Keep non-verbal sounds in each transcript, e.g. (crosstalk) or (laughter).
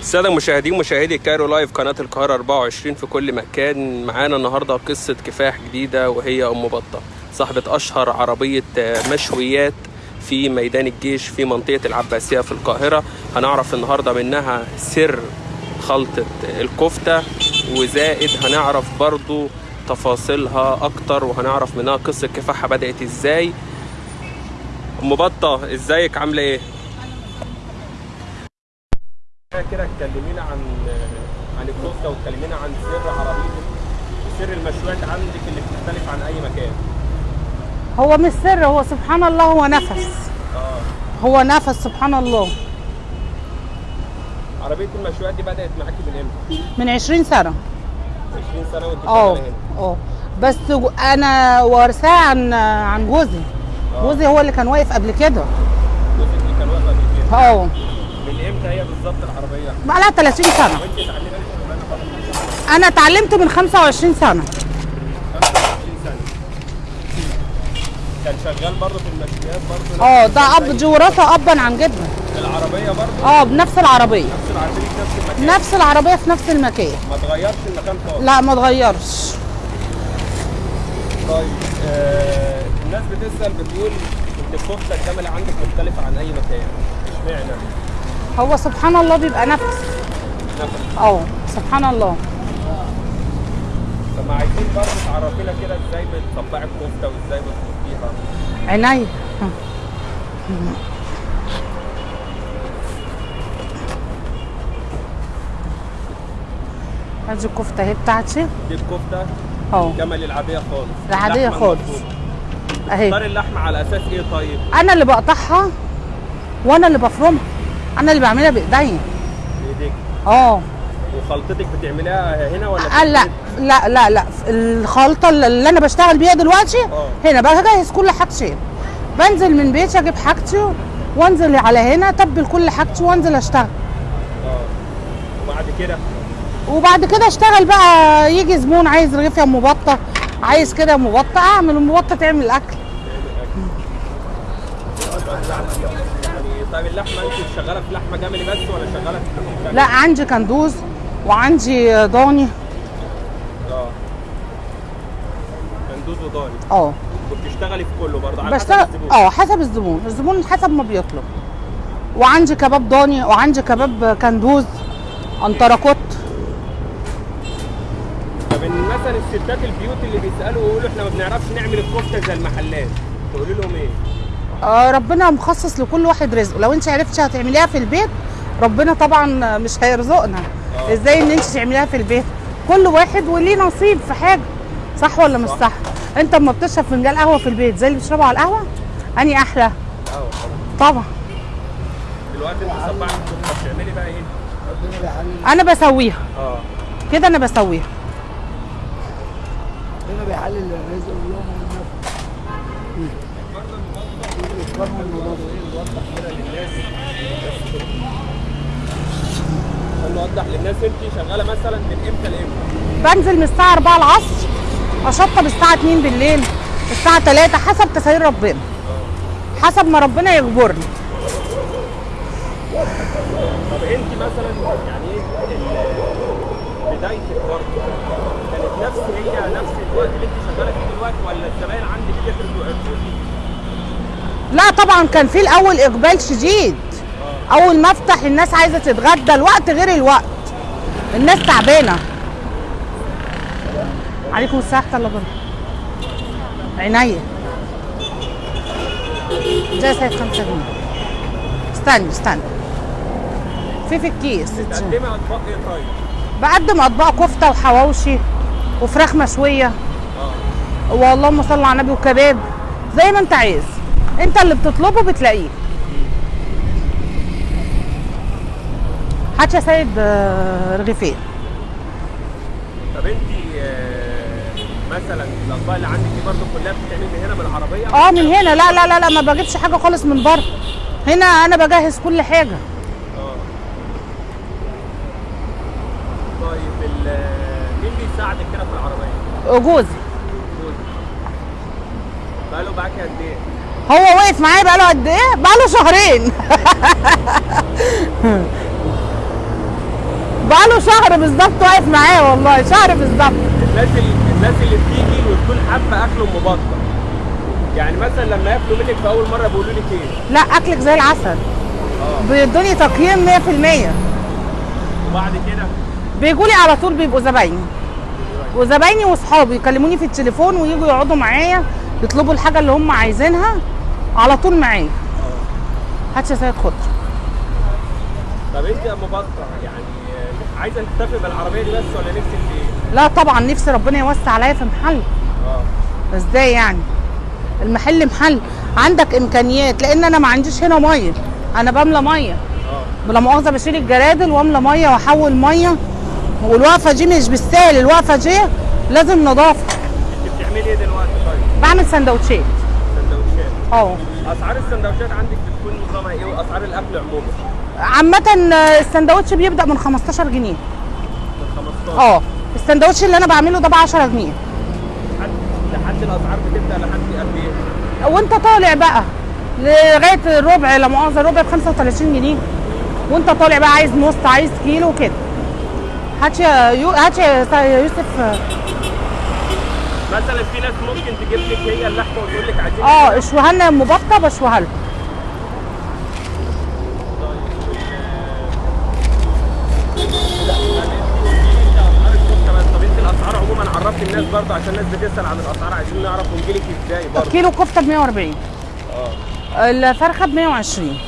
السادة المشاهدين مشاهدي Cairo Live قناة القاهرة 24 في كل مكان. معانا النهاردة قصة كفاح جديدة وهي أم بطة صاحبة أشهر عربية مشويات في ميدان الجيش في منطقة العباسية في القاهرة. هنعرف النهاردة منها سر خلطة الكفتة وزائد هنعرف برضو تفاصيلها أكتر وهنعرف منها قصة كفاحها بدأت إزاي. أم بطة إزيك؟ عاملة إيه؟ كده اتكلمينا عن عن الكفته واتكلمينا عن سر عربيتك وسر المشويات عندك اللي بتختلف عن اي مكان هو مش سر هو سبحان الله هو نفس. هو نفس سبحان الله. عربية المشويات دي بدأت معاكي من إمتى؟ من 20 سنة. 20 سنة وانت آه آه. بس أنا وارثاه عن عن جوزي. جوزي هو اللي كان واقف قبل كده. جوزك اللي كان واقف قبل كده. آه. من إمتى هي بالظبط العربية؟ بقى لها 30 سنه أنا اتعلمت من 25 سنه 25 سنة. كان شغال برضه في المشويات برضه. آه ده أب دي وراثه ابا عن جدا العربية برضه؟ آه بنفس العربية. نفس العربية في نفس المكان. نفس العربية في نفس المكان. ما اتغيرش المكان خالص. لا ما اتغيرش طيب آه الناس بتسأل بتقول إن الكفتة الجمل عندك مختلفة عن أي مكان. إشمعنى؟ هو سبحان الله بيبقى نفس. نفس. آه سبحان الله. طب ما عايزين برضه تعرفينا كده إزاي بتطبعي الكفتة وإزاي بتحطيها عينيا ادي الكفتة اهي بتاعتي؟ دي الكفتة اهو الجمل العادية خالص. العادية اللحمة خالص. أهي. تختاري اللحمة على أساس إيه طيب؟ أنا اللي بقطعها وأنا اللي بفرمها. أنا اللي بعملها بايديا بإيديك آه وخلطتك بتعمليها هنا ولا آه، لا. لا لا لا. الخلطة اللي أنا بشتغل بيها دلوقتي آه. هنا بجهز كل حاجتي. بنزل من بيتي أجيب حاجتي وأنزل على هنا أتبل كل حاجتي وأنزل أشتغل. آه. وبعد كده؟ وبعد كده أشتغل بقى يجي زبون عايز رغيف يا أم بطة عايز كده يا أم بطة أعمل أم بطة تعمل الاكل يعني طيب اللحمة أنت شغالة في لحمة جملي بس ولا شغالة في؟ لا عندي كندوز وعندي ضاني آه كندوز وضاني. آه. وبتشتغلي في كله برضه على حسب بشتغل الزبون. آه حسب الزبون. الزبون حسب ما بيطلب. وعندي كباب ضاني وعندي كباب كندوز انتركوت. طب إن مثلا الستات البيوت اللي بيسألوا ويقولوا إحنا ما بنعرفش نعمل الكفتة زي المحلات تقولي لهم إيه؟ آه ربنا مخصص لكل واحد رزقه. لو أنت عرفتي هتعمليها في البيت ربنا طبعا مش هيرزقنا. آه. إزاي إن أنت تعمليها في البيت؟ كل واحد وليه نصيب في حاجة صح ولا مش صح. صح؟ انت اما بتشرب فنجان قهوه في البيت زي اللي بتشربه على القهوة اني أحلى. آه طبعا. دلوقتي انت صبعت بتعملي بقى إيه؟ أنا بسويها. آه. كده أنا بسويها. هنا بيحلل الرزق والله نوضح للناس انت شغالة مثلا من إمتى لإمتى؟ بنزل من الساعة 4 العصر. أشطب الساعة 2 بالليل الساعة 3 حسب تسير ربنا. حسب ما ربنا يجبرني. طب انت مثلا يعني إيه بدايتك برضه كانت نفس هي نفس الوقت اللي انت شغالة فيه دلوقتي ولا الزباين عندك وعرفوا لا طبعا كان في الأول إقبال شديد. أول ما أفتح الناس عايزة تتغدى الوقت غير الوقت. الناس تعبانة. عليكم الله وبركاته عينيا ده يا سيد 5 جنيه. استني استني. في في الكيس تقدمي أطباق إيه طيب؟ بقدم أطباق كفتة وحواوشي وفراخ مشوية. آه. واللهم صل على النبي وكباب. زي ما انت عايز. انت اللي بتطلبه بتلاقيه. هات يا سيد آه، رغيفين. طب انت مثلا الأطباق اللي عندك دي برضه كلها بتتعمل من هنا بالعربية؟ آه من هنا. لا لا لا لا ما بجيبش حاجة خالص من بره. هنا أنا بجهز كل حاجة. آه. طيب مين بيساعدك كده في العربية؟ جوزي جوزك. بقاله معاكي قد إيه؟ هو وقف معايا بقاله قد إيه؟ بقاله شهرين. (laughs) شهر بالظبط واقف معاه والله شهر بالظبط. الناس اللي بتيجي وتكون حابة أكل أم بطه يعني مثلا لما ياكلوا منك في أول مرة بيقولوا لك إيه؟ لا أكلك زي العسل. آه. بيدوني تقييم 100% وبعد كده؟ بيجوا لي على طول بيبقوا زبايني. وزبايني واصحابي يكلموني في التليفون ويجوا يقعدوا معايا يطلبوا الحاجة اللي هم عايزينها على طول معايا. هات يا سيد خضر. طب أنت يا أم بطه يعني عايزة تكتفي بالعربية دي بس ولا نفسك في إيه؟ لا طبعا نفسي ربنا يوسع عليا في محل. آه. إزاي يعني؟ المحل محل. عندك إمكانيات لأن أنا ما عنديش هنا مية. أنا بملى مية. آه. بلا مؤاخذة بشيل الجرادل وأملى مية وأحول مية. والوقفة دي مش بالسهل الوقفة دي لازم نظافه أنت بتعملي إيه دلوقتي طيب؟ بعمل سندوتشات. سندوتشات؟ آه. أسعار السندوتشات عندك بتكون نظامها إيه وأسعار الأكل عموما؟ عامة السندوتش بيبدأ من 15 جنيه. من 15 آه. السندوتش اللي أنا بعمله ده ب 10 جنيه. لحد الأسعار بتبدأ لحد قد إيه؟ وأنت طالع بقى لغاية الربع لا مؤاخذة الربع ب 35 جنيه. وأنت طالع بقى عايز نص عايز كيلو كده. هات يا يو... هات يا يوسف. مثلا في ناس ممكن تجيب لك هي اللحمة وتقول لك عايزين آه اشويها لنا يا ام بطه بشويها لها اسعار الكفته بس طب انت الاسعار عموما عرفت الناس برضه عشان الناس بتسأل عن الأسعار عايزين نعرف ونجيلك إزاي برضه. كيلو كفتة ب 140 آه. الفرخة ب 120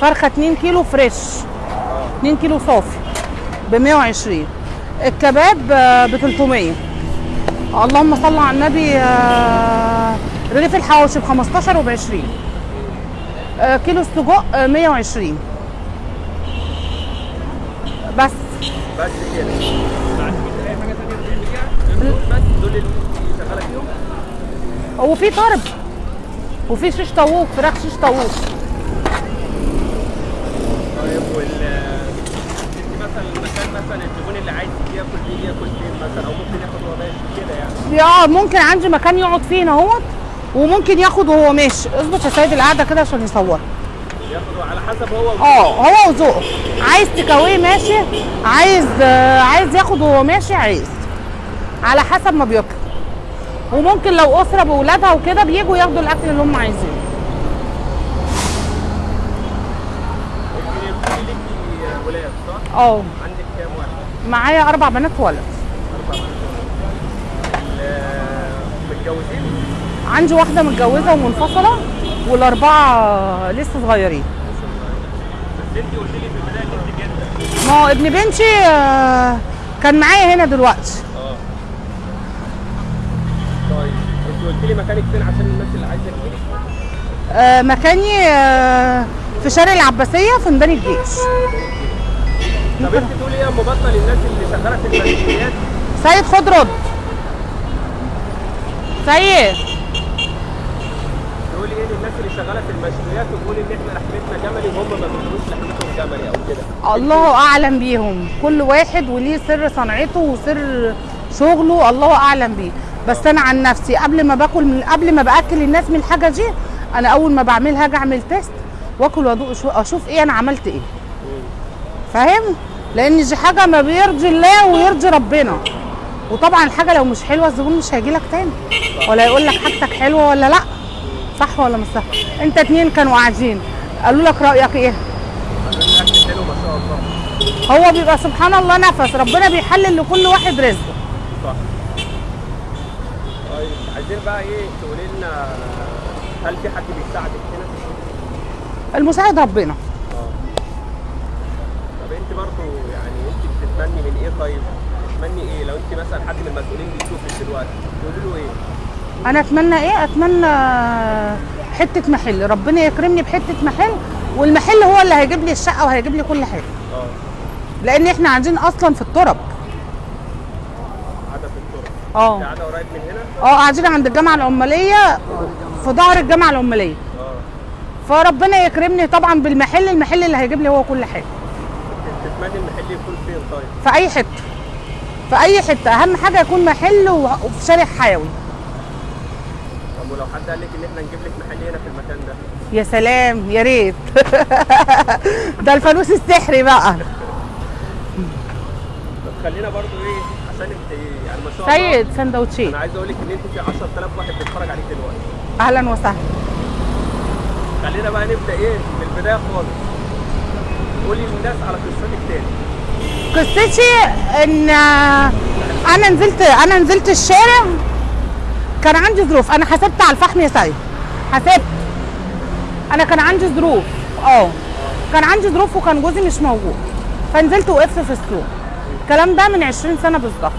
فرخة 2 كيلو فريش. 2 كيلو صافي. ب 120 الكباب ب 300 اللهم صل على النبي آه، رغيف الحواوشي ب 15 وب 20 آه، كيلو السجق آه، 120 بس. بس كده ما عندكش اي حاجة ثانية بتعمليها دول بس دول اللي انت شغاله فيهم هو في طرب وفي شيش طاووق فراخ شيش طاووق. طيب وال مثلا المكان مثلا الزبون اللي عايز ياكل فيه ياكل فين مثلا أو ممكن ياخد وهو ماشي كده يعني. آه ممكن عندي مكان يقعد فيه اهوت وممكن ياخد وهو ماشي. اظبط يا سيد القعدة كده عشان يصور. ياخد على حسب هو آه هو وذوقه عايز تكويه ماشي عايز آه، عايز ياخد وهو ماشي عايز. على حسب ما بيطلب وممكن لو أسرة بأولادها وكده بيجوا ياخدوا الأكل اللي هم عايزينه؟ آه عندك كام واحد؟ معايا أربع بنات ولد أربع ال- متجوزين؟ عندي واحدة متجوزة ومنفصلة والأربعة لسه صغيرين بس انت قلت لي في البداية إن انت جدة ما هو ابن بنتي آه، كان معايا هنا دلوقتي آه طيب انت قلت لي مكانك فين عشان الناس اللي عايزة تجيلك آه، مكاني آه، في شارع العباسية في ميدان الجيش. طب انت تقولي إيه بطه للناس اللي شغالة في المشويات سيد خد رد سيد. تقولي إيه للناس اللي شغالة في المشويات وتقولي إن إحنا لحمتنا جملي وهم ما بيقولوش لحمتهم جملي أو كده؟ الله أعلم بيهم. كل واحد وليه سر صنعته وسر شغله الله أعلم بيه. بس أنا عن نفسي قبل ما باكل من قبل ما بأكل الناس من الحاجة دي أنا أول ما بعملها أجي أعمل تيست وآكل وأدوق شو- أشوف إيه أنا عملت إيه. فاهم؟ لأن دي حاجة ما بيرضي الله ويرضي ربنا. وطبعا الحاجة لو مش حلوة الزبون مش هيجي لك تاني. ولا يقول لك حاجتك حلوة ولا لأ. صح ولا مش صح؟ أنت اتنين كانوا قاعدين. قالوا لك رأيك إيه؟ هو بيبقى سبحان الله نفس. ربنا بيحلل لكل واحد رزقه صح طيب عايزين بقى إيه تقولي لنا هل في حد بيساعدك هنا؟ المساعد ربنا. طب انت برضو يعني انت بتتمني من إيه طيب؟ بتتمني إيه؟ لو انت مثلا حد من المسؤولين بيشوفك دلوقتي تقولي له إيه؟ أنا اتمنى إيه؟ اتمنى حتة محل. ربنا يكرمني بحتة محل والمحل هو اللي هيجيب لي الشقة وهيجيب لي كل حاجة. آه. لأن إحنا قاعدين أصلا في الترب آه. قاعدة قريب من هنا؟ آه قاعدين عند الجامعة العمالية في ظهر الجامعة العمالية. آه. فربنا يكرمني طبعا بالمحل المحل اللي هيجيب لي هو كل حاجة. تتمني المحل يكون فين طيب؟ في أي حتة. في أي حتة. أهم حاجة يكون محل وفي شارع حيوي. طب ولو حد قال لك إن إحنا نجيب لك محل هنا في المكان ده؟ يا سلام يا ريت. (laughs) ده الفانوس السحري بقى. طب خلينا برضو إيه عشان انت يعني ما شاء الله سيد سندوتشي. أنا عايز أقول لك إن أنت في 10000 واحد بيتفرج عليك دلوقتي. أهلا وسهلا. خلينا بقى نبدأ إيه؟ من البداية خالص. قولي للناس على قصتك تاني. قصتي إن أنا نزلت أنا نزلت الشارع. كان عندي ظروف. أنا حسبت على الفحم يا سيد. حسبت. أنا كان عندي ظروف. آه. كان عندي ظروف وكان جوزي مش موجود. فنزلت وقفت في السوق. الكلام ده من 20 سنة بالظبط.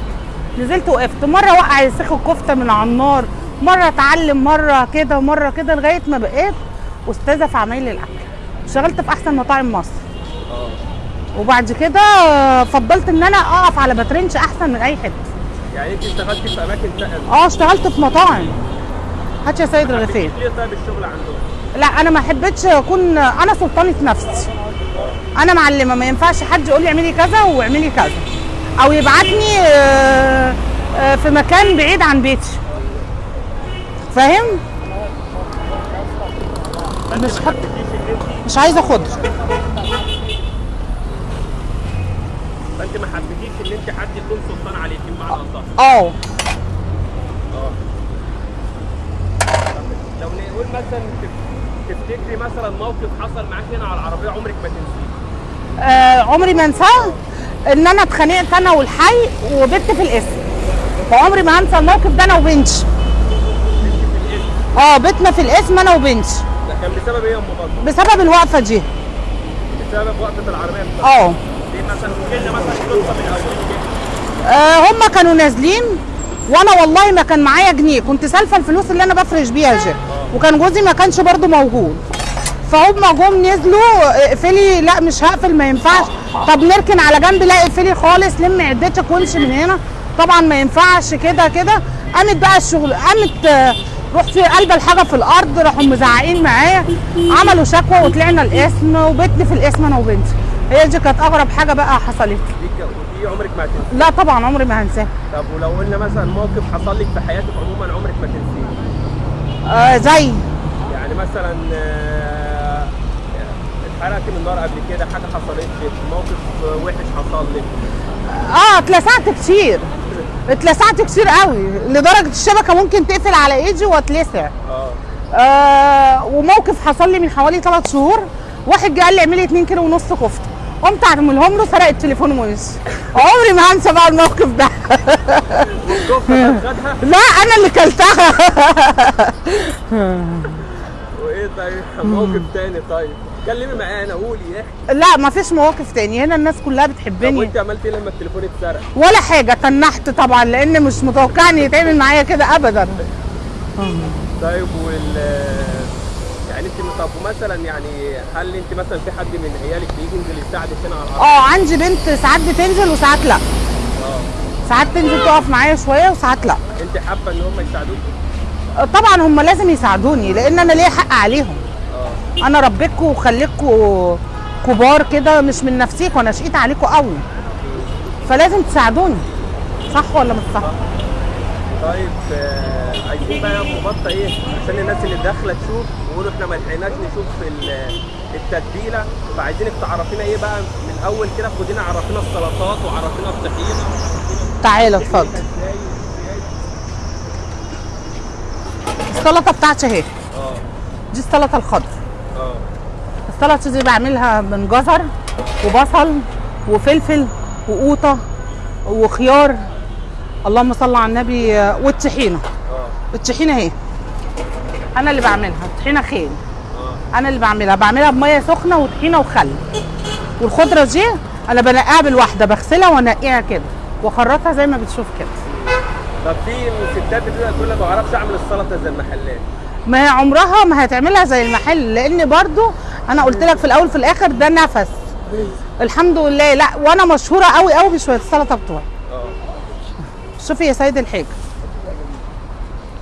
نزلت وقفت. مرة وقع يسيخ الكفتة من على النار. مرة اتعلم مرة كده ومره كده لغاية ما بقيت أستاذة في عمايل الأكل. اشتغلت في أحسن مطاعم مصر. وبعد كده فضلت إن أنا أقف على باترينش أحسن من أي حتة. يعني أنت اشتغلتي في أماكن آه اشتغلت في مطاعم. هات يا سيد رغيفين ليه طيب الشغل عندهم. لا أنا ما حبيتش أكون أنا سلطانة نفسي. أنا معلمة ما ينفعش حد يقول لي اعملي كذا واعملي كذا. أو يبعتني آه، آه، في مكان بعيد عن بيتي. فاهم؟ مش حط مش عايزه خضر فانت ما حبيتيش إن أنت حد يكون سلطان عليكي بمعنى اصح آه. لو نقول مثلا تف- تفتكري مثلا موقف حصل معاك هنا على العربية عمرك ما تنسيه. آه، عمري ما انساه؟ ان أنا اتخانقت أنا والحي وبت في الاسم. فعمري ما هنسى الموقف ده أنا وبنتي آه بتنا في الاسم أنا وبنتي ده كان بسبب إيه يا أم بطل؟ بسبب الوقفة دي. بسبب وقفة العربية؟ آه. ليه مثلا لنا مثلا قصة من كده آه، هم كانوا نازلين وأنا والله ما كان معايا جنيه. كنت سالفة الفلوس اللي أنا بفرش بيها دي. وكان جوزي ما كانش برضو موجود. فهم جم نزلوا اقفلي لا مش هقفل ما ينفعش. طب نركن على جنب لا اقفلي خالص لم عدتك وامشي من هنا. طبعا ما ينفعش كده كده. قامت بقى الشغل قامت رحت قلبة الحاجة في الأرض راحوا مزعقين معايا. عملوا شكوى وطلعنا الاسم وبيتني في الاسم أنا وبنتي. هي دي كانت أغرب حاجة بقى حصلت. دي عمرك ما هتنسيه لا طبعا عمري ما هنساها. طب ولو قلنا مثلا موقف حصل لك في حياتك عموما عمرك ما تنسيه؟ آه زي. يعني مثلا آه، اتحرقت من نار قبل كده حاجة حصلت لك موقف وحش حصل لك؟ آه اتلسعت كتير. اتلسعت كتير قوي لدرجة الشبكة ممكن تقفل على ايدي واتلسع. آه آه وموقف حصل لي من حوالي ثلاث شهور. واحد جه قال لي اعملي 2 كيلو ونص كفتة. قمت اعملهم له سرق التليفون ومشي. عمري ما هنسى بقى الموقف ده. لا أنا اللي كلتها. (laughs) وايه طيب؟ (laughs) موقف تاني طيب. اتكلمي معانا قولي احكي لا ما فيش مواقف تاني. هنا الناس كلها طب بتحبني وأنت عملت إيه لما التليفون اتسرق؟ ولا حاجة تنحت طبعا لأن مش متوقع ان يتعمل معايا كده ابدا. طيب وال يعني أنت طب مثلا يعني هل أنت مثلا في حد من عيالك بيجي ينزل يساعدك هنا على الأرض؟ آه عندي بنت ساعات بتنزل وساعات لا. آه. ساعات تنزل تقف معايا شوية وساعات لا. أنت حابة إن هم يساعدوك؟ آه، طبعا هم لازم يساعدوني لأن أنا ليا حق عليهم. آه. أنا ربيتكم وخليتكم كبار كده مش من نفسيكم أنا شقيت عليكم قوي فلازم تساعدوني. صح ولا مش صح؟ طيب آه، عايزين بقى بطه إيه؟ عشان الناس اللي داخلة تشوف يقولوا إحنا ما لحقناش نشوف ال- التتبيلة. فعايزينك تعرفينا إيه بقى من الأول كده؟ خدينا عرفينا السلطات وعرفينا الطحينه تعالى اتفضل إزاي السلطة بتاعتي اهي. آه. دي السلطة الخضراء آه. السلطة دي بعملها من جزر وبصل وفلفل وقوطة وخيار. اللهم صل على النبي. آه، والطحينة. آه. الطحينة اهي. أنا اللي بعملها. الطحينة خيل. آه. أنا اللي بعملها. بعملها بمية سخنة وطحينة وخل. والخضرة دي أنا بنقيها بالواحدة. بغسلها وأنقيها كده. وأخرطها زي ما بتشوف كده. طب في ستات بتقول تقول لك ما بعرفش أعمل السلطة زي المحلات. ما هي عمرها ما هتعملها زي المحل لأن برضو أنا قلت لك في الأول في الآخر ده نفس. الحمد لله لأ وأنا مشهورة قوي قوي بشويه السلطة بتوعي. آه. شوفي يا سيد الحاج.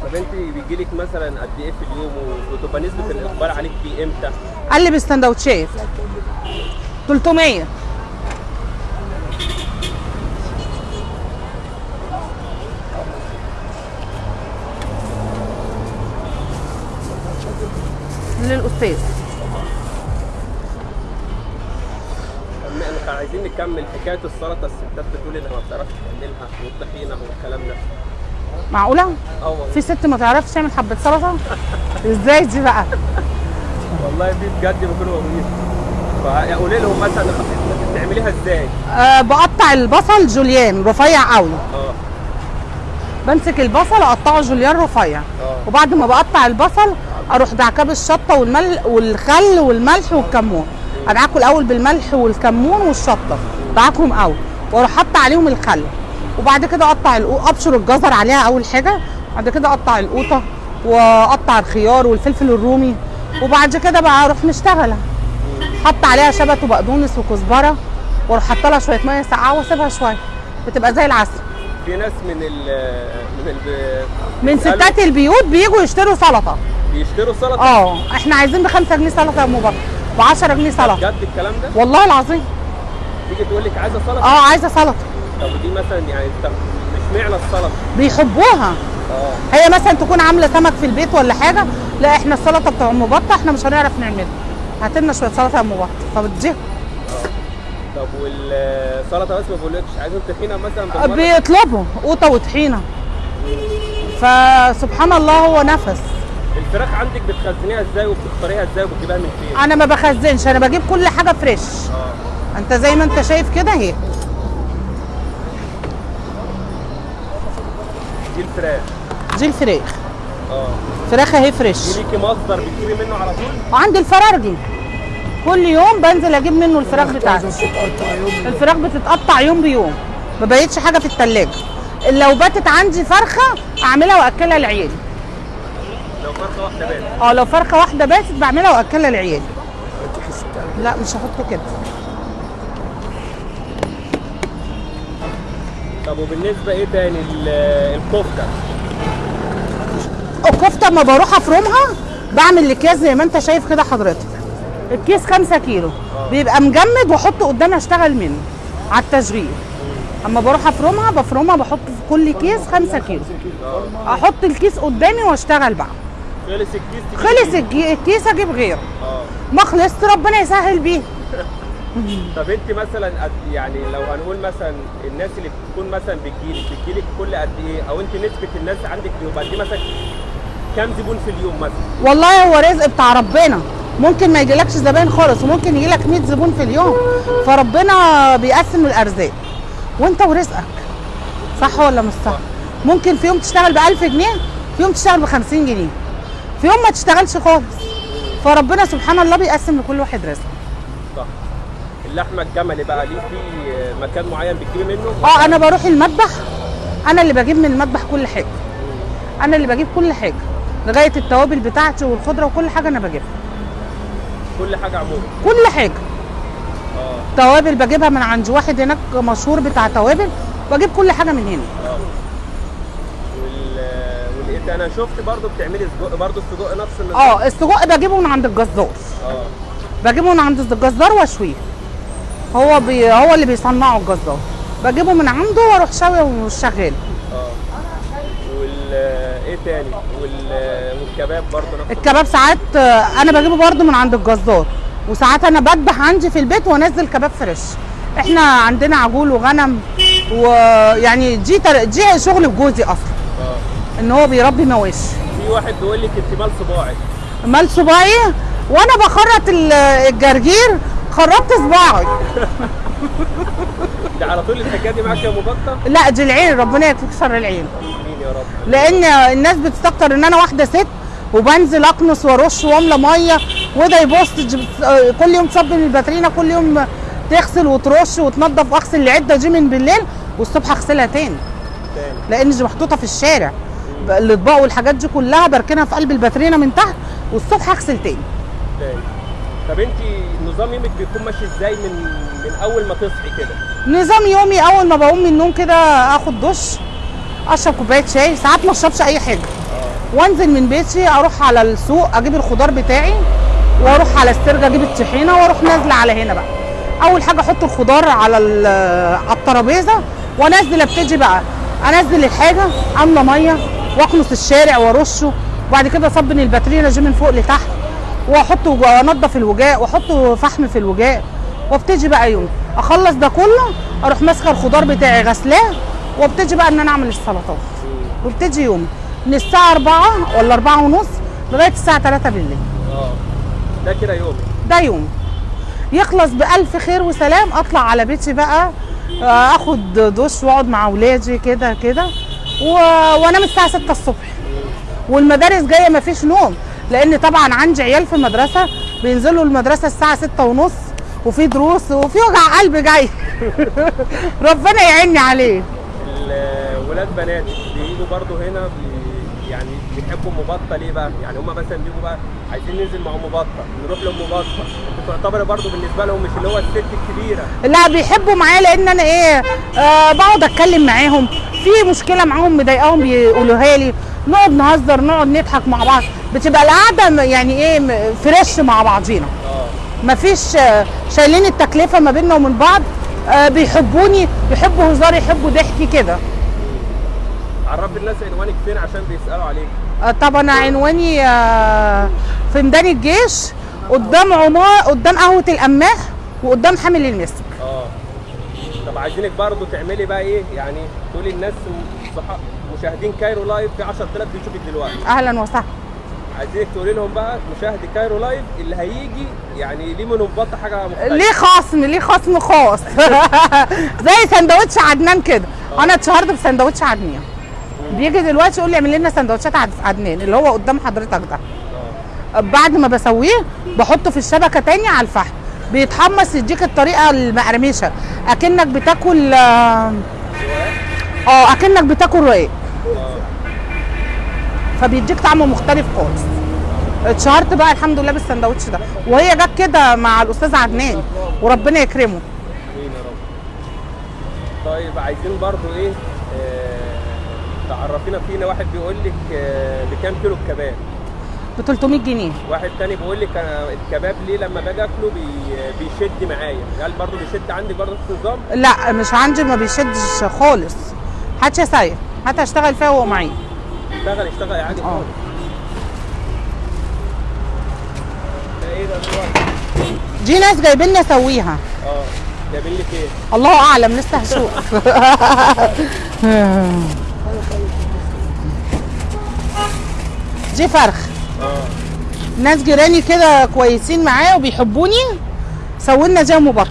طب أنت بيجي لك مثلا قد إيه في اليوم وتبقى نسبة الإقبال عليك في إمتى؟ قلب السندوتشات. 300 الأستاذ إحنا عايزين نكمل حكاية السلطة الستات بتقول إنها ما بتعرفش تعملها والطحينه والكلام ده معقولة؟ آه في ست ما تعرفش تعمل حبة سلطة؟ إزاي دي بقى؟ والله في بجد بكونوا موجودين فقولي لهم مثلا بتعمليها إزاي؟ أه بقطع البصل جوليان رفيع قوي آه بمسك البصل أقطعه جوليان رفيع آه وبعد ما بقطع البصل أروح دعكاه بالشطه والملح والخل والملح والكمون. ادعكه الأول بالملح والكمون والشطة. دعكهم قوي وأروح حاطه عليهم الخل. وبعد كده أقطع أبشر الجزر عليها أول حاجة. بعد كده أقطع القوطة وأقطع الخيار والفلفل الرومي. وبعد كده بقى أروح مشتغلة. حط عليها شبت وبقدونس وكزبرة. وأروح حاطة لها شوية مية ساقعة وأسيبها شوية. بتبقى زي العسل. في ناس من ال من ال من ستات البيوت بيجوا يشتروا سلطة. بيشتروا سلطه آه إحنا عايزين ب 5 جنيه سلطة يا ام بكر ب 10 جنيه سلطة. بجد الكلام ده؟ والله العظيم. تيجي تقول لك عايزة سلطة؟ آه عايزة سلطة. طب ودي مثلا يعني طب اشمعنى السلطة؟ بيحبوها آه. هي مثلا تكون عاملة سمك في البيت ولا حاجة؟ لا إحنا السلطة بتاع أم بطة إحنا مش هنعرف نعملها. هات لنا شوية سلطة يا أم بطة. فبتجيب طب والسلطة بس ما بقولكش عايزين طحينة مثلا؟ بيطلبوا قوطة وطحينة. فسبحان الله هو نفس. الفراخ عندك بتخزنيها إزاي وبتختاريها إزاي وبتجيبها من فين؟ أنا ما بخزنش أنا بجيب كل حاجة فريش آه. انت زي ما انت شايف كده اهي. دي الفراخ. دي الفراخ. آه. فراخ اهي فريش ليكي مصدر بتجيبي منه على طول؟ وعندي الفرارجي كل يوم بنزل أجيب منه الفراخ بتاعتي. الفراخ بتتقطع يوم بيوم. ما بقتش حاجة في التلاجة. لو باتت عندي فرخة أعملها وأكلها لعيالي لو فرخة واحدة بس. آه لو فرخة واحدة باتت بعملها وأكلها لعيالي لا مش هحط كده. طب وبالنسبة إيه تاني؟ ال- الكفتة. الكفتة أما بروح أفرمها بعمل الأكياس زي ما أنت شايف كده حضرتك. الكيس 5 كيلو. بيبقى مجمد واحطه قدامي أشتغل منه على التشغيل. أما بروح أفرمها بفرمها بحط في كل كيس 5 كيلو. أحط الكيس قدامي وأشتغل بقى. خلص الكيس خلص الكيس أجيب غيره. آه. ما خلصت ربنا يسهل بيه. (laughs) طب انت مثلا يعني لو هنقول مثلا الناس اللي بتكون مثلا بتجيلك بتجيلك كل قد إيه؟ أو انت نسبة الناس عندك بيبقى قد إيه مثلا؟ كام زبون في اليوم مثلا؟ والله هو رزق بتاع ربنا. ممكن ما يجيلكش زباين خالص وممكن يجيلك 100 زبون في اليوم. فربنا بيقسم الأرزاق. وانت ورزقك. صح ولا مش صح؟ ممكن في يوم تشتغل ب 1000 جنيه في يوم تشتغل ب 50 جنيه. في يوم ما تشتغلش خالص. فربنا سبحان الله بيقسم لكل واحد رزق. صح. اللحمه الجملي بقى ليه في مكان معين بتجيبي منه؟ آه أنا بروح المذبح. أنا اللي بجيب من المذبح كل حاجة. أنا اللي بجيب كل حاجة. لغاية التوابل بتاعتي والخضرة وكل حاجة أنا بجيبها. كل حاجة عموما. كل حاجة. آه. توابل بجيبها من عند واحد هناك مشهور بتاع توابل. بجيب كل حاجة من هنا. آه. تاني؟ أنا شفت برضو بتعملي سجق برضو السجق نفس النظام آه السجق بجيبه من عند الجزار. آه. بجيبه من عند الجزار واشويه. هو بي هو اللي بيصنعه الجزار. بجيبه من عنده وأروح شاوي وشغال. آه. وال إيه تاني؟ وال والكباب برضو نفس الكباب ساعات آه، أنا بجيبه برده من عند الجزار. وساعات أنا بذبح عندي في البيت وانزل كباب فريش. إحنا عندنا عجول وغنم ويعني دي تر... دي شغل جوزي أصلا. إن هو بيربي مواشي في واحد بيقول لك أنت مال صباعك مال صباعي؟ وأنا بخرط ال- الجرجير خرطت صباعي. ده على طول الحكاية دي معاك يا ام بطه لا دي العين ربنا شر العين. مين يا رب. لأن الناس بتستكتر إن أنا واحدة ست وبنزل اكنس وأرش وأملى مية وده آه، كل يوم تصب من الباترينا كل يوم تغسل وترش وتنظف واغسل العدة دي من بالليل والصبح أغسلها تاني. تاني. لأن دي محطوطة في الشارع. الإطباق والحاجات دي كلها بركنها في قلب الباترينا من تحت والصبح اغسل تاني. تاني طب انت نظام يومك بيكون ماشي إزاي من من أول ما تصحي كده؟ نظام يومي أول ما بقوم من النوم كده آخد دش أشرب كوباية شاي ساعات ما أشربش أي حاجة. وأنزل من بيتي أروح على السوق أجيب الخضار بتاعي وأروح على السرجة أجيب الطحينة وأروح نازلة على هنا بقى. أول حاجة أحط الخضار على على الترابيزة وأنزل أبتدي بقى أنزل الحاجة أملى مية واكنس الشارع وارشه وبعد كده اصبن الباترينا دي من فوق لتحت واحط وانضف الوجاء واحط فحم في الوجاء وابتدي بقى يوم. اخلص ده كله أروح ماسكه الخضار بتاعي غسلاه وابتدي بقى إن أنا أعمل السلطات. وابتدي يومي من الساعة 4 ولا 4 ونص لغاية الساعة 3 بالليل. آه. ده كده يومي. ده يوم. يخلص بألف خير وسلام أطلع على بيتي بقى آه، آخد دش وأقعد مع أولادي كده كده. و... وانام الساعة 6 الصبح. والمدارس جاية مفيش نوم لأن طبعا عندي عيال في المدرسة بينزلوا المدرسة الساعة 6 ونص وفي دروس وفي وجع قلب جاي. (laughs) ربنا يعيني عليه. الولاد بنات بيجوا برضو هنا بي يعني بيحبوا ام بطه ليه بقى؟ يعني هم مثلا بيجوا بقى عايزين ننزل مع ام بطه نروح لام بطه انت تعتبر برضو بالنسبة لهم مش اللي هو الست الكبيرة. لا بيحبوا معايا لأن أنا إيه آه بقعد أتكلم معاهم. في مشكلة معاهم مضايقاهم بيقولوها لي. نقعد نهزر نقعد نضحك مع بعض. بتبقى القعدة يعني إيه فريش مع بعضينا. آه. مفيش آه، شايلين التكلفة ما بيننا ومن بعض. آه بيحبوني يحبوا هزاري يحبوا ضحكي كده. عرف الناس عنوانك فين عشان بيسألوا عليك. آه طبعا عنواني آه في ميدان الجيش قدام عمار قدام قهوة القماح وقدام حامل المسك. آه. طب عايزينك برضو تعملي بقى إيه؟ يعني تقولي الناس. مشاهدين Cairo Live في 10000 بيشوفك دلوقتي. أهلا وسهلا. عايزينك تقولي لهم بقى مشاهدي Cairo Live اللي هيجي يعني لأم بطه حاجة مختلفة؟ ليه خصم ليه خصم خاص؟ (laughs) زي سندوتش عدنان كده. أنا اتشهرت بسندوتش عدنان. بيجي دلوقتي يقول لي اعمل لنا سندوتشات عد- عدنان اللي هو قدام حضرتك ده. بعد ما بسويه بحطه في الشبكة تاني على الفحم. بيتحمص يديك الطريقة المقرمشة. أكنك بتاكل آه آه، أكنك بتاكل رقاق. فبيديك طعم مختلف خالص. اتشهرت بقى الحمد لله بالسندوتش ده. وهي جت كده مع الأستاذ عدنان. وربنا يكرمه. طيب عايزين برضو إيه؟ تعرفينا فينا واحد بيقول لك آه بكام كيلو الكباب؟ ب 300 جنيه. واحد تاني بيقول لك أنا الكباب ليه لما باجي آكله بي بيشد معايا. هل برضو بيشد عندك برضو نفس النظام لا مش عندي ما بيشدش خالص. هات يا سيد هات اشتغل فيها وهو معي اشتغل اشتغل عادي آه. خالص. إيه ده؟ دي ناس جايبين لي اسويها. آه جايبين لك إيه؟ الله اعلم لسه هشوف. (laughs) دي فرخ. آه ناس جيراني كده كويسين معايا وبيحبوني سوينا زي ام بكر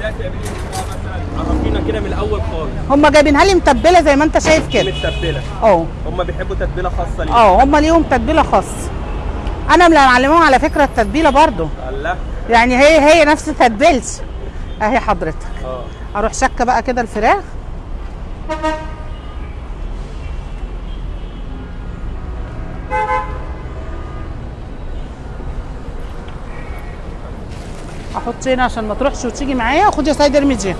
ده تعملي لك بقى مثلا عرفينا كده من الأول خالص. هم جايبينها لي متبلة زي ما انت شايف كده. متبلة؟ آه. هم بيحبوا تتبيلة خاصة ليه آه هم ليهم تتبيلة خاصة. أنا اللي معلماهم على فكرة التتبيلة برضو الله. يعني هي هي نفس تتبيلتي. أهي حضرتك. آه. أروح شكة بقى كده الفراخ. أحط هنا عشان ما تروحش وتيجي معايا. خد يا سيد ارمي دي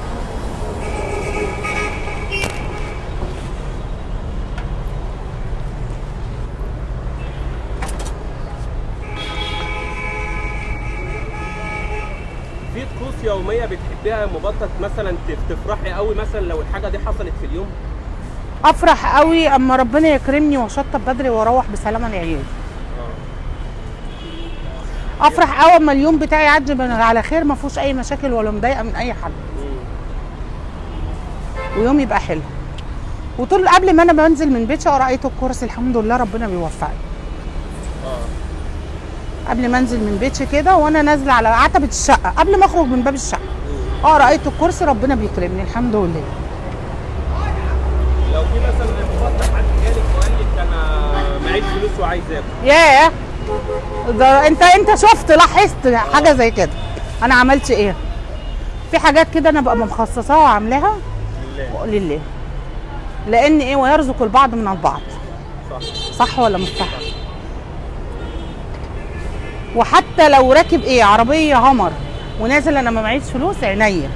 في طقوس يومية بتحبيها مبطط مثلا تف- تفرحي قوي مثلا لو الحاجة دي حصلت في اليوم؟ أفرح قوي أما ربنا يكرمني وأشطب بدري وأروح بسلامة لعيالي افرح قوي اما اليوم بتاعي يعدي على خير ما فيهوش اي مشاكل ولا مضايقة من اي حد. ويوم يبقى حلو. وطول قبل ما أنا بنزل من بيتي اقرا إيه الكرسي الحمد لله ربنا بيوفقني. قبل ما انزل من بيتي كده وأنا نازلة على عتبة الشقة قبل ما اخرج من باب الشقة. اقرا إيه الكرسي ربنا بيكرمني الحمد لله. لو في مثلا مبطط حد جالك وقال لك أنا معيش فلوس وعايز آكل؟ ياه! ده انت انت شفت لاحظت حاجة زي كده. أنا عملت إيه؟ في حاجات كده أنا ببقى مخصصاها وعاملاها. لله. لله لأن إيه؟ ويرزق البعض من البعض. صح صح ولا مش صح؟ وحتى لو راكب إيه؟ عربية همر ونازل أنا ما معيش فلوس عينيا.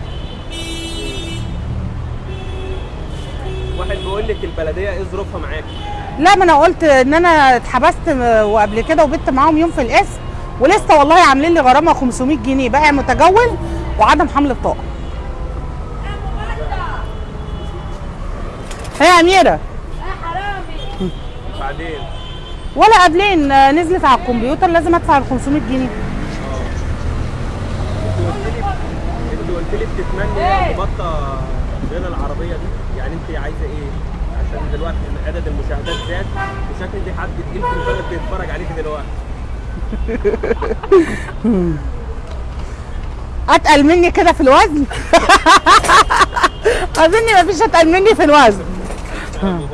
واحد بيقول لك البلدية إيه ظروفها معاك؟ لا ما أنا قلت ان أنا اتحبست وقبل كده وبت معاهم يوم في القسم ولسه والله عاملين لي غرامة 500 جنيه بائع متجول وعدم حمل بطاقه هي يا أميرة. بعدين؟ ولا قبلين نزلت على الكمبيوتر لازم ادفع ال 500 جنيه. انت قلت لي قلت لي بتتمني بطه غير العربية دي؟ يعني انت عايزة إيه؟ عشان دلوقتي عدد المشاهدات زاد وشكل دي حد تقيل في البلد بيتفرج عليك دلوقتي. (laughs) أتقل مني كده في الوزن؟ (laughs) أظن مفيش أتقل مني في الوزن. (laughs)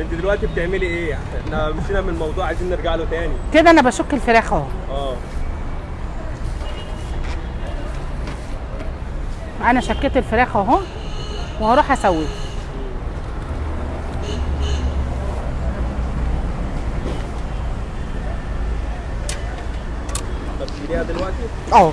أنت دلوقتي بتعملي إيه؟ إحنا مشينا من الموضوع عايزين نرجع له تاني. كده أنا بشك الفراخ أهو. آه. أنا شكيت الفراخ أهو وهروح أسويه. تجيبيها دلوقتي؟ آه.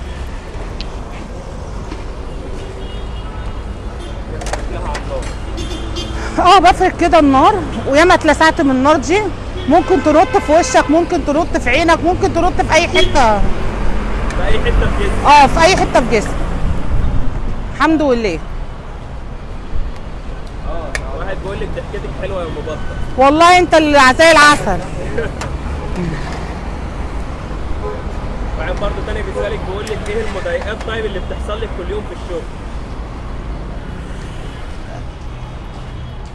آه بفرك كده النار وياما اتلسعت من النار دي. ممكن تنط في وشك ممكن تنط في عينك ممكن تنط في أي حتة. في أي حتة في جسمك؟ آه في أي حتة في جسمك. الحمد لله. آه واحد بيقول لك ضحكتك حلوة يا ام والله انت اللي زي العسل (laughs) واحد بيسالك بيقول لك إيه المضايقات طيب اللي بتحصل لك كل يوم في الشغل؟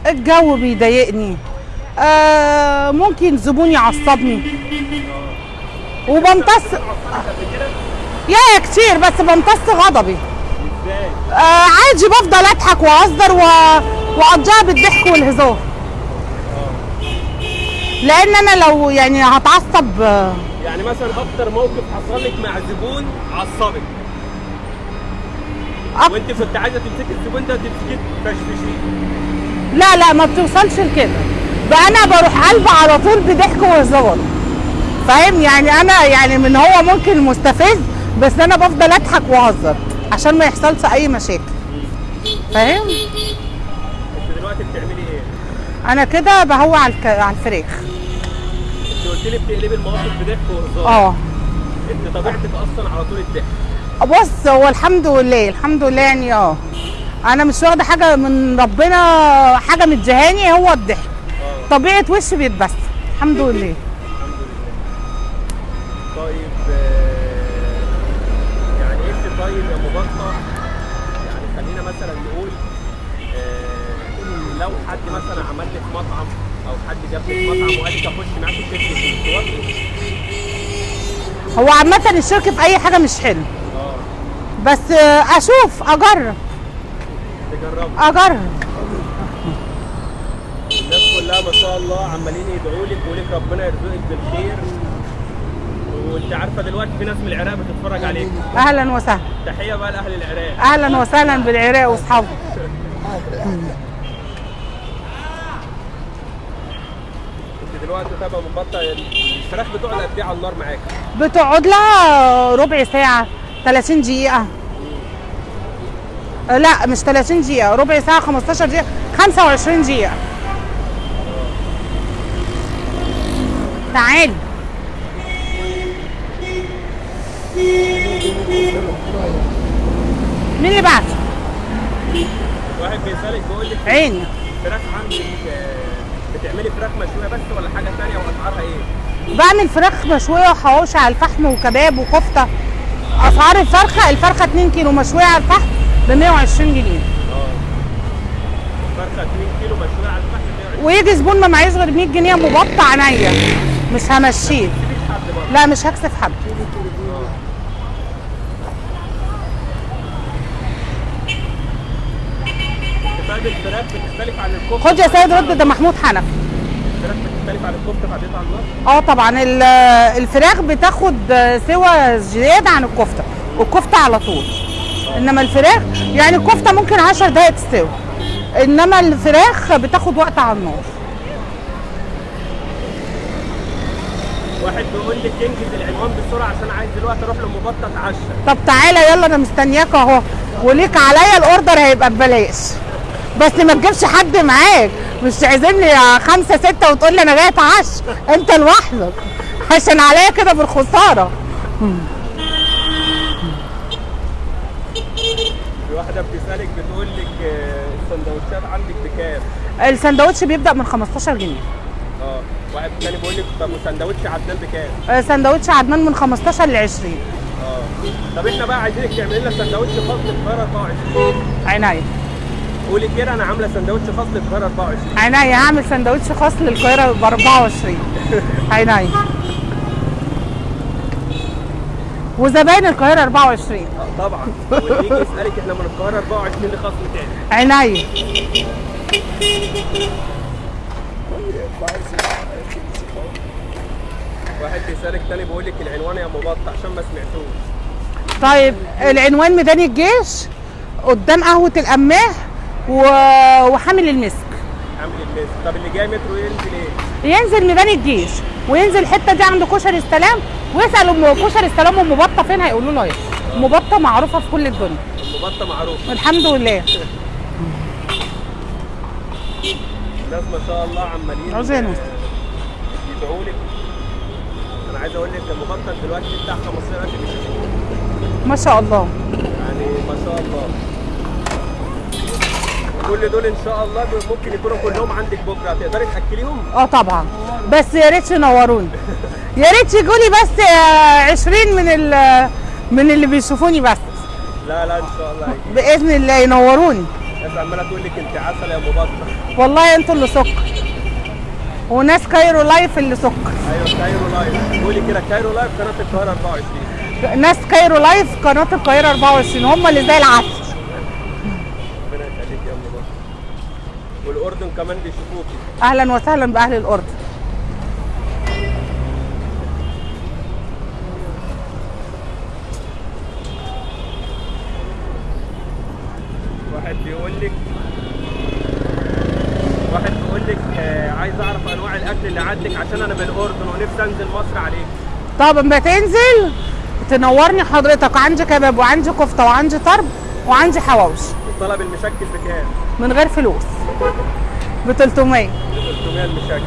الجو بيضايقني. آه ممكن زبون يعصبني. وبمتص يا كتير بس بمتص غضبي. إزاي؟ آه عادي بفضل أضحك وأهزر و... واقضيها بالضحك والهزار. لأن أنا لو يعني هتعصب آه، مثلا أكتر موقف حصل لك مع زبون عصبك. أك- وانت كنت عايزة تمسكي الزبون ده تمسكيه تفشفشيه. لا لا ما بتوصلش لكده. بقى أنا بروح قلب على طول بضحك وهزار. فاهم؟ يعني أنا يعني من هو ممكن مستفز بس أنا بفضل أضحك وأهزر عشان ما يحصلش أي مشاكل. فاهم؟ انت دلوقتي بتعملي إيه؟ أنا كده بهوى على الك... انت قلت لي بتقلبي المواقف بضحك وهزار. آه. انت طبيعتك أصلا على طول الضحك. بص هو الحمد لله الحمد لله يعني آه. أنا مش واخدة حاجة من ربنا حاجة مديهاني هو الضحك. آه. طبيعة وشي بيتبسم الحمد لله. طيب آه، يعني انت طيب يا مبطه يعني خلينا مثلا نقول آه، لو حد مثلا عمل لك مطعم أو حد جاب لك مطعم وقال لك اخش معاك الشركة توافقي؟ هو عامة الشركة في أي حاجة مش حلو. آه. بس آه، أشوف أجرب. تجربي أجرب. الناس كلها ما شاء الله عمالين يدعوا لك ويقول لك ربنا يرزقك بالخير. وأنت عارفة دلوقتي في ناس من العراق بتتفرج عليك. أهلا وسهلا. تحية بقى لأهل العراق. أهلا وسهلا بالعراق وأصحابه. (laughs) دلوقتي تبقى مبطل الفراخ بتقعد قد إيه على النار معاك؟ بتقعد لها ربع ساعة 30 دقيقة. آه، لا مش 30 دقيقة ربع ساعة 15 دقيقة 25 دقيقة. تعالي مين اللي بعت؟ واحد بيسألك بيقول لك عيني الفراخ عندك آه، بتعملي فراخ مشوية بس ولا حاجة ثانية وأسعارها إيه؟ بعمل فراخ مشوية وحواوشي على الفحم وكباب وكفتة. أسعار الفرخة الفرخة 2 كيلو مشوية على الفحم ب 120 جنيه. آه. فرخة 2 كيلو مشوية على الفحم 120 ويجي زبون ما معيش غير 100 جنيه مبطع عينيا. مش همشيه. لا مش هكسف حد. طيب الفراخ بتختلف عن الكفتة خد يا سيد رد ده محمود حنفي. الفراخ بتختلف عن الكفتة بعدين على النار؟ آه طبعا ال- الفراخ بتاخد سوى زيادة عن الكفتة والكفتة على طول. إنما الفراخ يعني الكفتة ممكن 10 دقائق تستوي. إنما الفراخ بتاخد وقت على النار. واحد بيقول لك انجز العنوان بسرعة عشان عايز دلوقتي أروح لمبطه اتعشى طب تعالى يلا أنا مستنياك أهو. وليك عليا الأوردر هيبقى ببلاش. بس ما تجيبش حد معاك. مش تعزمني يا خمسة ستة وتقول لي أنا جاي اتعشى أنت لوحدك. عشان عليا كده بالخسارة. في واحدة بتسألك بتقول لك آه، السندوتشات عندك بكام؟ السندوتش بيبدأ من 15 جنيه. آه واحد تاني بيقول لك طب وسندوتش عدنان بكام؟ آه، سندوتش عدنان من 15 ل 20 آه طب إحنا بقى عايزينك تعملي لنا سندوتش خاص للقاهره 24 عينيا. قولي كده أنا عاملة سندوتش خاص للقاهرة 24 عينيا هعمل سندوتش خاص للقاهرة ب 24 عينيا وزباين القاهرة 24 آه طبعا. واللي يجي يسألك إحنا من القاهرة 24 ليه خصم تاني عينيا واحد بيسألك تاني بيقول لك العنوان يا ام بطة عشان ما سمعتوش. طيب العنوان ميدان الجيش قدام قهوة القماح. وحامل المسك. عامل الميز طب اللي جاي مترو ينزل إيه؟ ينزل ميدان الجيش وينزل الحته دي عند كشري السلام ويسأل ام كشري السلام أم بطة فين؟ هيقولوا له إيه أم بطة معروفة في كل الدنيا. أم بطة معروف الحمد لله. الناس ما شاء الله عمالين عاوزين آه، يدعوا لك. أنا عايز أقول لك أم بطة دلوقتي بتاع 15000 بيشوفوك ما شاء الله. يعني ما شاء الله. كل دول إن شاء الله ممكن يكونوا كلهم عندك بكرة. تقدري تأكليهم؟ آه طبعا. بس يا ريت تنوروني يا ريت يجولي بس آه، 20 من ال من اللي بيشوفوني بس. لا لا إن شاء الله. بإذن الله ينوروني. الناس عمالة تقول لك أنت عسل يا ام بطه والله أنتوا اللي سكر وناس Cairo Live اللي سكر أيوه Cairo Live. قولي كده Cairo Live قناة القاهرة 24 ناس Cairo Live قناة القاهرة 24 هم اللي زي العسل ربنا يخليك يا ام بطه والاردن كمان بيشوفوكي أهلا وسهلا بأهل الاردن واحد بيقول لك واحد بيقول لك آه عايز أعرف أنواع الأكل اللي عندك عشان أنا من الاردن ونفسي أنزل مصر عليك. طب اما تنزل. تنورني حضرتك. عندي كباب وعندي كفتة وعندي طرب وعندي حواوشي. الطلب المشكل بكام؟ من غير فلوس. ب 300 ب 300 المشكل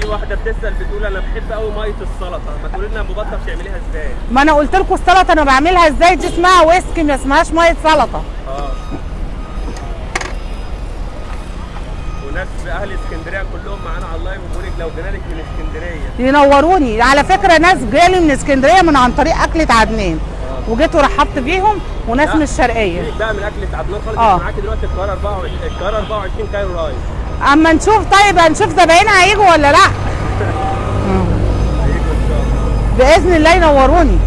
في واحدة بتسأل بتقول أنا بحب قوي مية السلطة. ما تقولي لنا يا بطة بتعمليها إزاي؟ ما أنا قلت لكم السلطة أنا بعملها إزاي؟ دي اسمها ويسكي ما اسمهاش مية سلطة. آه. وناس أهل اسكندرية كلهم معانا على اللايف وبيقول لك لو جينا لك من اسكندرية. ينوروني. على فكرة ناس جالي من اسكندرية من عن طريق أكلة عدنان. وجيت ورحبت بيهم وناس. من الشرقية. بقى من اكله عدنان خالص آه. معاكي دلوقتي القاهره 24 القاهره 24 Cairo Live أما نشوف طيب هنشوف زباينها هيجوا ولا لأ. الله (laughs) بإذن الله ينوروني.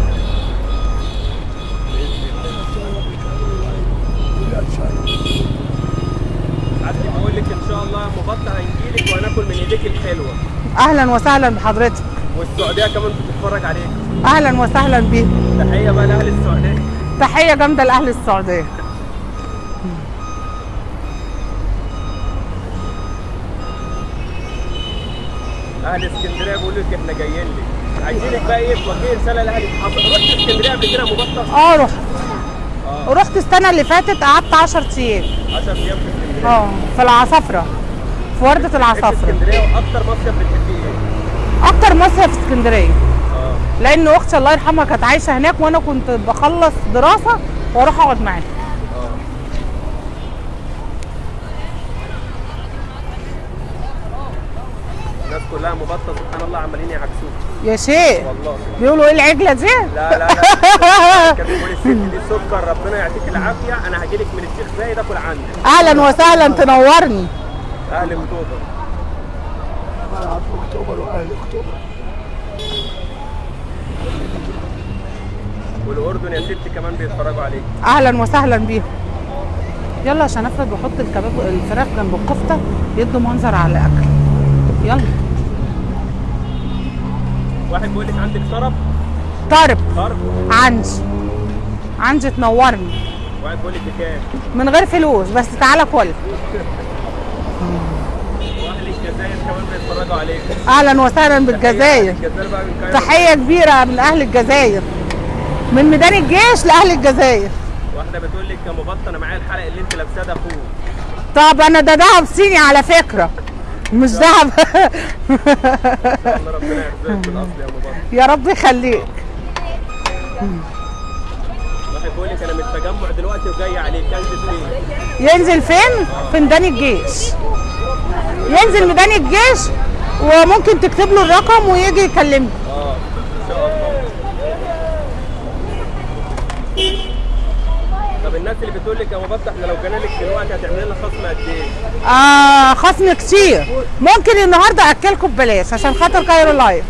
حد بيقول لك إن شاء الله بطه هنجيلك وهناكل من إيديك الحلوة. أهلا وسهلا بحضرتك. والسعودية كمان بتتفرج عليك. أهلا وسهلا بيك. تحية بقى لأهل السعودية. تحية جامدة لأهل السعودية. أهل اسكندرية بيقولوا لك إحنا جايين لك. عايزينك بقى إيه؟ توجهي رساله لأهل رحت اسكندرية قبل كده بطه آه رحت. آه. رحت السنة اللي فاتت قعدت 10 أيام. 10 أيام في اسكندرية. آه في العصافرة. في وردة العصافرة. اسكندرية وأكتر مصيف بتحبيه إيه؟ أكتر مصيف في اسكندرية. آه. لأن أختي الله يرحمها كانت عايشة هناك وأنا كنت بخلص دراسة وأروح أقعد معاها. آه. الناس كلها مبطة سبحان الله عمالين يعكسوك. يا شيخ والله. بيقولوا إيه العجلة دي؟ لا لا لا. (laughs) كان بيقول الست دي سكر ربنا يعطيك العافية. أنا هجيلك من الشيخ زايد آكل عندك. أهلا وسهلا تنورني. أهل اكتوبر ملعب أكتوبر واهل اكتوبر والأردن يا ستي كمان بيتفرجوا عليك. أهلا وسهلا بيهم. يلا عشان افرد وأحط الكباب الفراخ جنب الكفتة يدوا منظر على الاكل يلا. واحد بيقول لك عندك طرب؟ طرب. طرب. عندي عندي تنورني. واحد بيقول لك بكام من غير فلوس بس تعالى كل. كمان بيتفرجوا عليك. أهلا وسهلا بالجزائر. تحية كبيرة من أهل الجزائر. من ميدان الجيش لأهل الجزائر. واحدة بتقول لك يا معايا الحلقة اللي أنت لابساها ده أخوك. طب أنا ده دهب صيني على فكرة. مش (laughs) الله ربنا يرزقك بالاصل يا يا رب يخليك. واحد بيقول لك أنا من التجمع دلوقتي وجاي عليك. انزل فين؟ ينزل فين؟ في ميدان الجيش. ينزل ميدان الجيش وممكن تكتب له الرقم ويجي يكلمني آه ان شاء الله طب الناس اللي بتقول لك يا أم بطه إحنا لو لك دلوقتي هتعمل لنا خصم قد إيه؟ آه خصم كتير ممكن النهارده أكلكم ببلاش عشان خاطر Cairo Live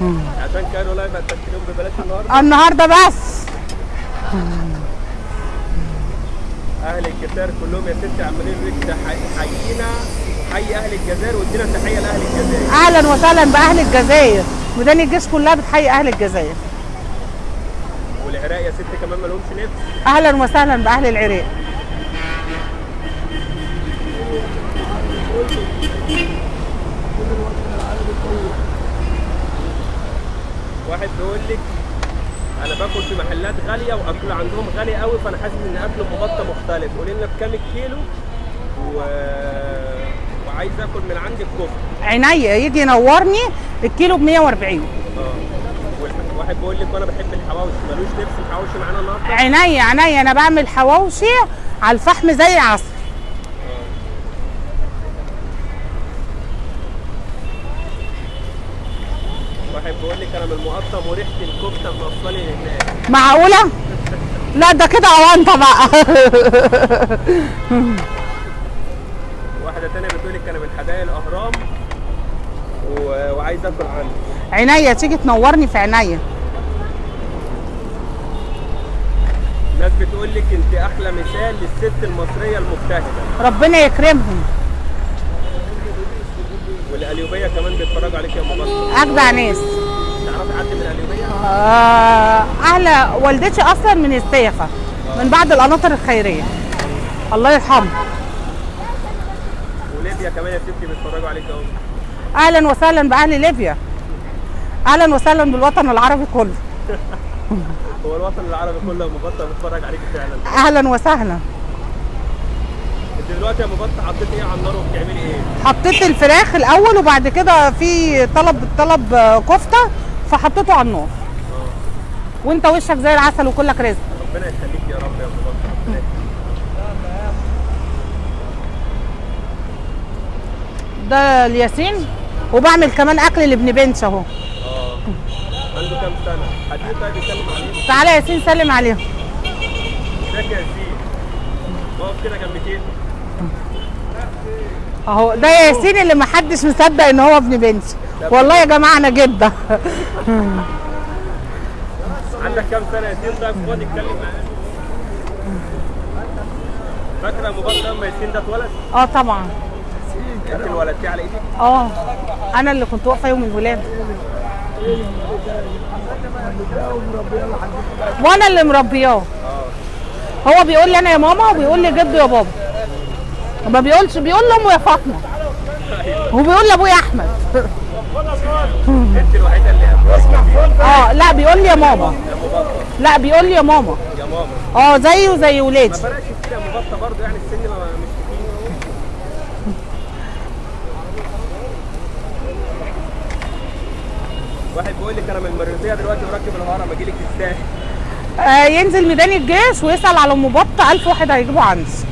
عشان Cairo Live هتاكلهم ببلاش النهارده؟ النهارده بس أهل الجزائر كلهم يا ستي عمالين تح- حيينا. حي أهل الجزائر وادينا تحية لأهل الجزائر. أهلا وسهلا بأهل الجزائر. ميدان الجيش كلها بتحيي أهل الجزائر. والعراق يا ستي كمان ما لهمش نفس أهلا وسهلا بأهل العراق. واحد بيقول لك أنا باكل في محلات غالية وأكل عندهم غالي قوي فأنا حاسس إن أكل مبطه مختلف. قولي لنا بكام الكيلو؟ و... وعايز آكل من عندك كفته عينيا يجي ينورني الكيلو ب 140 آه. واحد بيقول لك وأنا بحب الحواوشي. ملوش نفس الحواوشي معانا النهارده؟ عينيا عينيا أنا بعمل حواوشي على الفحم زي العسل واحد بيقول لك أنا من المقطم وريحة الكفتة موصلي هناك معقولة؟ لا ده كده أوانطة بقى. واحدة تانية بتقول لك أنا من حدائق الأهرام و... وعايز أكل عندك عينيا تيجي تنورني في عينيا. ناس بتقول لك أنت أحلى مثال للست المصرية المجتهدة. ربنا يكرمهم. والقليوبية كمان بيتفرجوا عليك يا مبطل أجدع ناس. تعرفي حد من القليوبيه آه، أهل والدتي أصلا من السيخة من بعد القناطر الخيرية. الله يرحمه وليبيا كمان يا ستي بيتفرجوا عليك اهو أهلا وسهلا بأهل ليبيا. أهلا وسهلا بالوطن العربي كله. (laughs) هو الوطن العربي كله يا مبطل بيتفرج عليك فعلا. أهلا وسهلا. أنت دلوقتي يا مبطل حطيت إيه على النار وبتعملي إيه؟ حطيت الفراخ الأول وبعد كده في طلب طلب كفتة فحطيته على النار وانت وشك زي العسل وكلك رزق. ربنا يخليك يا رب يا يخليك. ده الياسين وبعمل كمان أكل لابن بنتي أهو. آه عنده كام سنة؟ حديث طيب يتكلم عليه تعالى يا ياسين سلم عليهم. ازيك يا ياسين اقف كده جنبتين. أهو ده ياسين اللي محدش مصدق إن هو ابن بنتي والله يا جماعة أنا جدة. عندك كام سنة يا ياسين طيب خد اتكلم معانا فاكرة مبطل لما ياسين ده اتولد؟ آه طبعا. انت اللي ولدتيه على إيدك؟ آه. أنا اللي كنت واقفة يوم الولادة. وأنا اللي مربياه. هو بيقول لي أنا يا ماما وبيقول لي جده يا بابا. ما بيقولش بيقول لأمه يا فاطمة. وبيقول لأبويا أحمد. انت الوحيدة اللي آه لا بيقول لي يا ماما. لا بيقول لي يا ماما. يا ماما. آه زيه زي ولادي. ما فرقش كتير يا مبطل برضه يعني السن ما- مش واحد بيقول لك أنا من المريوطيه دلوقتي وراكب الهرم أجي لك الساحل آه ينزل ميدان الجيش ويسأل على ام بطه ألف واحد هيجيبوا عندي الناس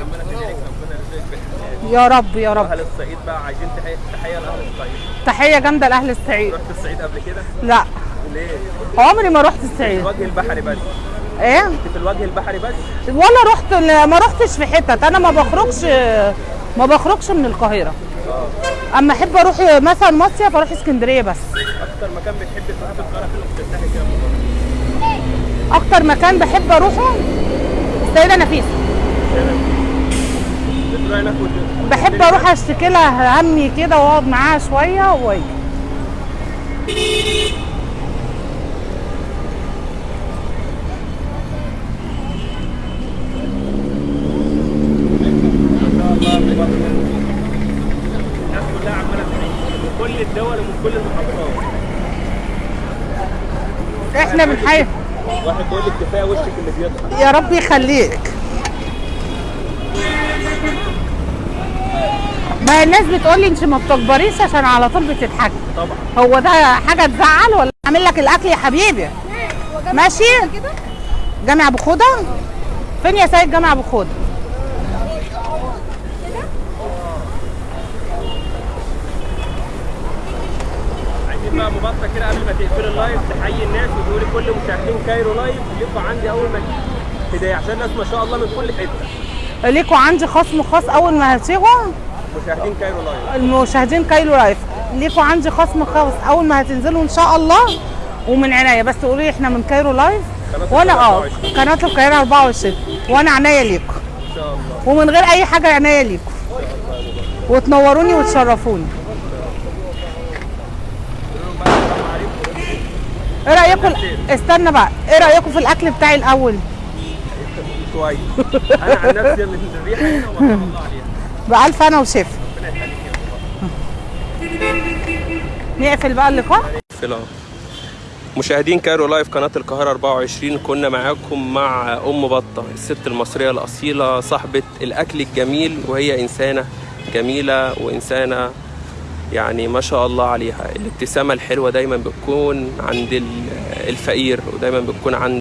عماله تدعي لك ربنا يرزقك بالحلال يا رب يا رب. أهل الصعيد بقى عايزين تحيه لأهل الصعيد. تحية جامدة لأهل الصعيد. رحت الصعيد قبل كده؟ لا. ليه؟ عمري ما رحت الصعيد. الوجه البحري بس. إيه؟ أنت في الوجه البحري بس؟ ولا رحت ما رحتش في حتت. أنا ما بخرجش ما بخرجش من القاهرة. أما أحب أروح مثلا مصيف أروح اسكندرية بس. أكتر مكان بتحب تروح في القاهرة فين وبترتاحي كده؟ أكتر مكان بحب أروحه؟ السيده نفيسه بتروحي هناك وت- بحب أروح أشتكي لها همي كده وأقعد معاها شوية وأجي. الناس كلها عماله من كل الدول ومن كل المحافظات إحنا بنحيي واحد بيقول لك كفاية وشك اللي بيضحك يا رب يخليك. ما الناس بتقول لي انت ما بتكبريش عشان على طول بتضحكي. طبعا. هو ده حاجة تزعل ولا أعمل لك الأكل يا حبيبي؟ ماشي جامع أبو خوده فين يا سيد جامع أبو خوده بقى أم بطة كده قبل ما تقفل ال live تحيي الناس وتقولي كل مشاهدين Cairo Live ليكوا عندي أول ما تيجي هديه عشان الناس ما شاء الله من كل حتة. ليكوا عندي خصم خاص أول ما هتيجوا؟ مشاهدين Cairo Live. المشاهدين Cairo Live. ليكوا عندي خصم خاص أول ما هتنزلوا إن شاء الله ومن عينيا. بس تقولوا لي إحنا من Cairo Live؟ وأنا آه 24. قناة القاهرة 24 وأنا عينيا ليكوا إن شاء الله. ومن غير أي حاجة عينيا ليكوا وتنوروني وتشرفوني. إيه رأيكم؟ استنى بقى. إيه رأيكم في الأكل بتاعي الأول؟ كويس. أنا عن نفسي من الريحة هنا وما شاء الله عليها. بألف أنا وشيف نقفل بقى اللقاء. في الأرض. مشاهدين Cairo Live قناة القاهرة 24 كنا معاكم مع أم بطة الست المصرية الأصيلة صاحبة الأكل الجميل وهي إنسانة جميلة وإنسانة يعني ما شاء الله عليها. الابتسامة الحلوة دايما بتكون عند ال- الفقير ودايما بتكون عند